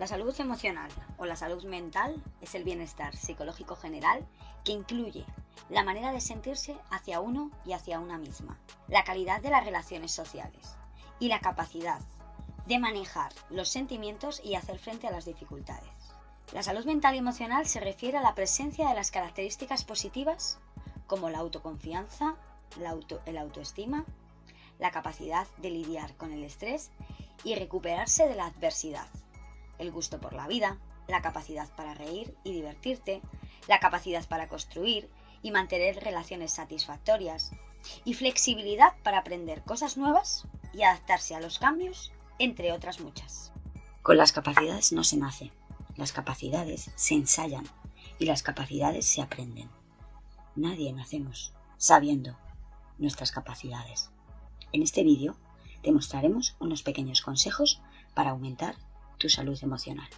La salud emocional o la salud mental es el bienestar psicológico general que incluye la manera de sentirse hacia uno y hacia una misma, la calidad de las relaciones sociales y la capacidad de manejar los sentimientos y hacer frente a las dificultades. La salud mental y emocional se refiere a la presencia de las características positivas como la autoconfianza, la el autoestima, la capacidad de lidiar con el estrés y recuperarse de la adversidad el gusto por la vida, la capacidad para reír y divertirte, la capacidad para construir y mantener relaciones satisfactorias, y flexibilidad para aprender cosas nuevas y adaptarse a los cambios, entre otras muchas. Con las capacidades no se nace, las capacidades se ensayan y las capacidades se aprenden. Nadie nacemos sabiendo nuestras capacidades. En este vídeo te mostraremos unos pequeños consejos para aumentar tu salud emocional.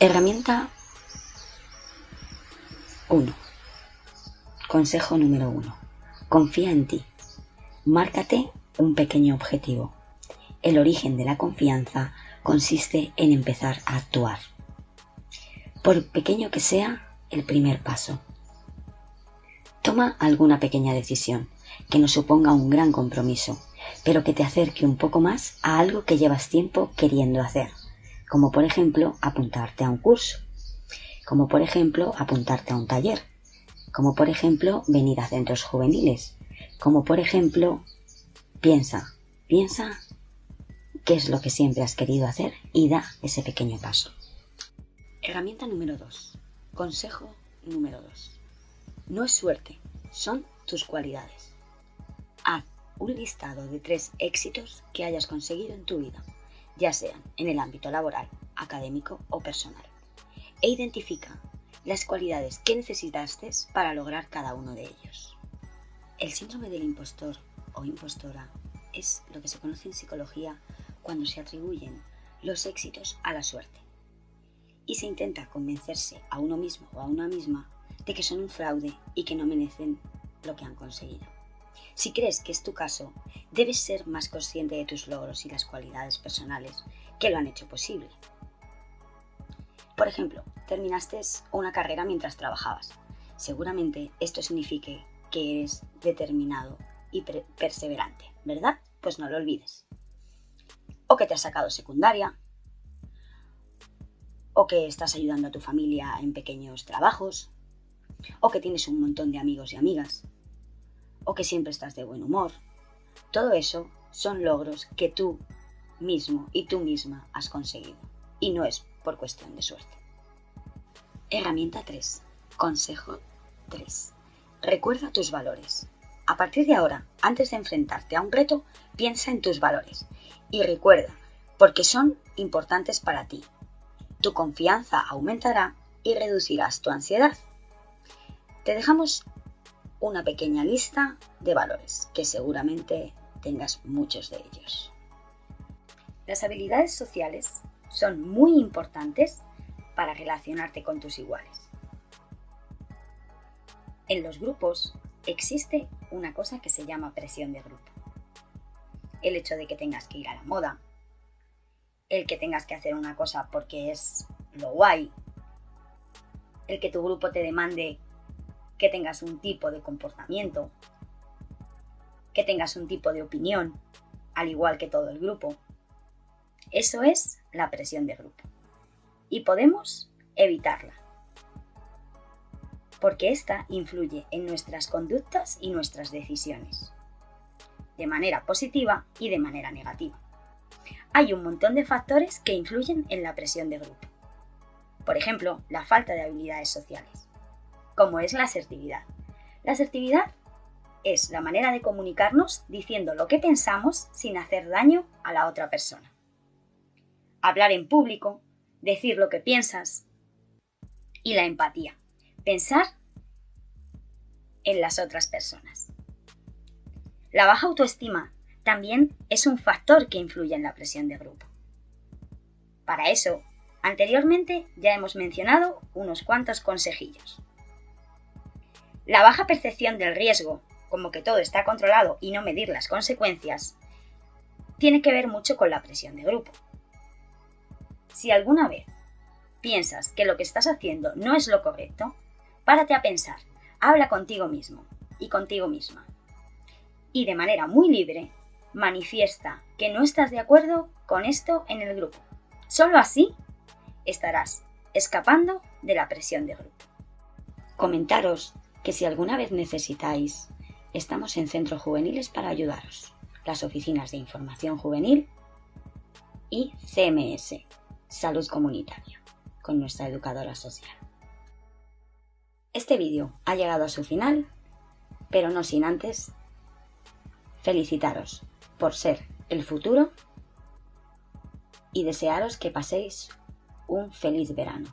Herramienta 1. Consejo número 1. Confía en ti. Márcate un pequeño objetivo. El origen de la confianza consiste en empezar a actuar. Por pequeño que sea, el primer paso. Toma alguna pequeña decisión que no suponga un gran compromiso pero que te acerque un poco más a algo que llevas tiempo queriendo hacer, como por ejemplo apuntarte a un curso, como por ejemplo apuntarte a un taller, como por ejemplo venir a centros juveniles, como por ejemplo piensa, piensa qué es lo que siempre has querido hacer y da ese pequeño paso. Herramienta número 2. Consejo número 2. No es suerte, son tus cualidades. Haz un listado de tres éxitos que hayas conseguido en tu vida, ya sean en el ámbito laboral, académico o personal, e identifica las cualidades que necesitaste para lograr cada uno de ellos. El síndrome del impostor o impostora es lo que se conoce en psicología cuando se atribuyen los éxitos a la suerte y se intenta convencerse a uno mismo o a una misma de que son un fraude y que no merecen lo que han conseguido. Si crees que es tu caso, debes ser más consciente de tus logros y las cualidades personales que lo han hecho posible. Por ejemplo, terminaste una carrera mientras trabajabas. Seguramente esto signifique que eres determinado y perseverante, ¿verdad? Pues no lo olvides. O que te has sacado secundaria, o que estás ayudando a tu familia en pequeños trabajos, o que tienes un montón de amigos y amigas o que siempre estás de buen humor. Todo eso son logros que tú mismo y tú misma has conseguido. Y no es por cuestión de suerte. Herramienta 3. Consejo 3. Recuerda tus valores. A partir de ahora, antes de enfrentarte a un reto, piensa en tus valores y recuerda, porque son importantes para ti. Tu confianza aumentará y reducirás tu ansiedad. Te dejamos una pequeña lista de valores, que seguramente tengas muchos de ellos. Las habilidades sociales son muy importantes para relacionarte con tus iguales. En los grupos existe una cosa que se llama presión de grupo. El hecho de que tengas que ir a la moda, el que tengas que hacer una cosa porque es lo guay, el que tu grupo te demande que tengas un tipo de comportamiento, que tengas un tipo de opinión, al igual que todo el grupo. Eso es la presión de grupo. Y podemos evitarla. Porque esta influye en nuestras conductas y nuestras decisiones. De manera positiva y de manera negativa. Hay un montón de factores que influyen en la presión de grupo. Por ejemplo, la falta de habilidades sociales como es la asertividad. La asertividad es la manera de comunicarnos diciendo lo que pensamos sin hacer daño a la otra persona. Hablar en público, decir lo que piensas y la empatía, pensar en las otras personas. La baja autoestima también es un factor que influye en la presión de grupo. Para eso, anteriormente ya hemos mencionado unos cuantos consejillos. La baja percepción del riesgo, como que todo está controlado y no medir las consecuencias, tiene que ver mucho con la presión de grupo. Si alguna vez piensas que lo que estás haciendo no es lo correcto, párate a pensar, habla contigo mismo y contigo misma. Y de manera muy libre, manifiesta que no estás de acuerdo con esto en el grupo. Solo así estarás escapando de la presión de grupo. Comentaros que si alguna vez necesitáis, estamos en centros juveniles para ayudaros. Las oficinas de información juvenil y CMS, salud comunitaria, con nuestra educadora social. Este vídeo ha llegado a su final, pero no sin antes felicitaros por ser el futuro y desearos que paséis un feliz verano.